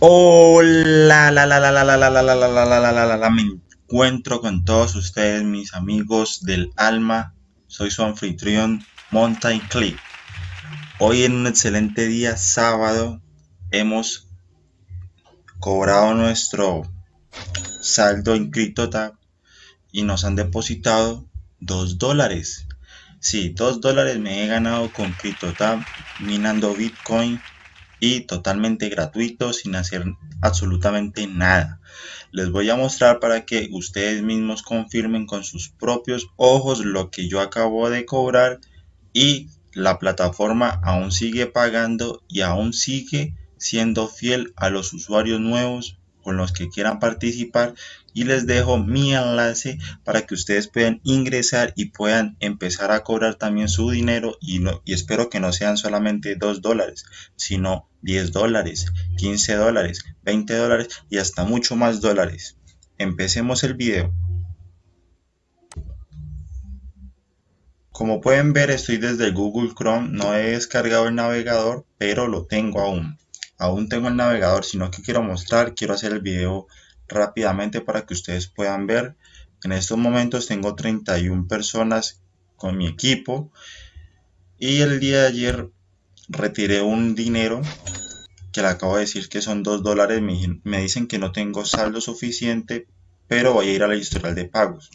Hola, la, la, la, la, la, la, la, la, la, la, la, me encuentro con todos ustedes, mis amigos del alma. Soy su anfitrión, Mountain Clip. Hoy en un excelente día, sábado, hemos cobrado nuestro saldo en CryptoTab y nos han depositado 2 dólares. Sí, 2 dólares me he ganado con CryptoTab minando Bitcoin y totalmente gratuito sin hacer absolutamente nada. Les voy a mostrar para que ustedes mismos confirmen con sus propios ojos lo que yo acabo de cobrar y la plataforma aún sigue pagando y aún sigue siendo fiel a los usuarios nuevos con los que quieran participar y les dejo mi enlace para que ustedes puedan ingresar y puedan empezar a cobrar también su dinero y, y espero que no sean solamente 2 dólares sino 10 dólares 15 dólares 20 dólares y hasta mucho más dólares. Empecemos el video. Como pueden ver estoy desde Google Chrome no he descargado el navegador pero lo tengo aún aún tengo el navegador sino que quiero mostrar quiero hacer el video rápidamente para que ustedes puedan ver. En estos momentos tengo 31 personas con mi equipo y el día de ayer retiré un dinero que le acabo de decir que son 2 dólares. Me dicen que no tengo saldo suficiente, pero voy a ir a la historial de pagos.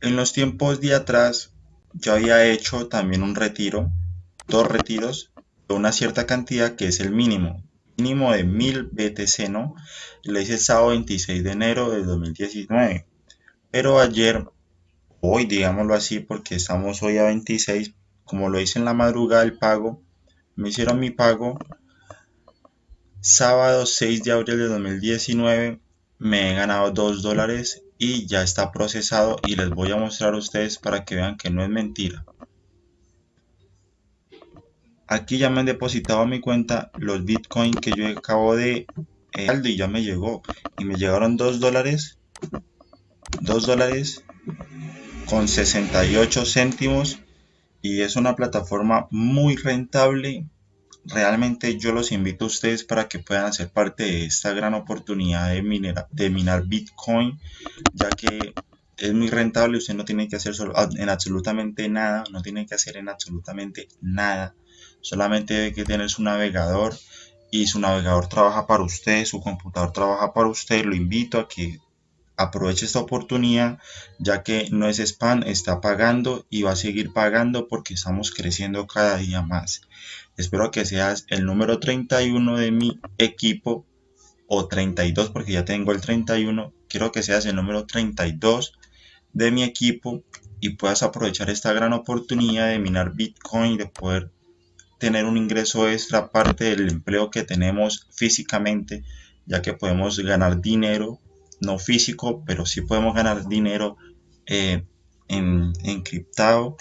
En los tiempos de atrás yo había hecho también un retiro, dos retiros una cierta cantidad que es el mínimo, mínimo de 1000 BTC, ¿no? Lo hice el sábado 26 de enero de 2019. Pero ayer, hoy digámoslo así, porque estamos hoy a 26, como lo hice en la madrugada el pago, me hicieron mi pago sábado 6 de abril de 2019 me he ganado 2 dólares y ya está procesado y les voy a mostrar a ustedes para que vean que no es mentira aquí ya me han depositado a mi cuenta los bitcoin que yo acabo de eh, y ya me llegó. Y me llegaron 2 dólares 2 dólares con 68 céntimos. Y es una plataforma muy rentable. Realmente yo los invito a ustedes para que puedan hacer parte de esta gran oportunidad de, de minar bitcoin ya que es muy rentable usted no tiene que hacer en absolutamente nada no tiene que hacer en absolutamente nada solamente que tener su navegador y su navegador trabaja para usted, su computador trabaja para usted, lo invito a que aproveche esta oportunidad ya que no es spam, está pagando y va a seguir pagando porque estamos creciendo cada día más. Espero que seas el número 31 de mi equipo o 32 porque ya tengo el 31. Quiero que seas el número 32 de mi equipo y puedas aprovechar esta gran oportunidad de minar Bitcoin, de poder tener un ingreso extra aparte del empleo que tenemos físicamente, ya que podemos ganar dinero, no físico, pero sí podemos ganar dinero eh, en encriptado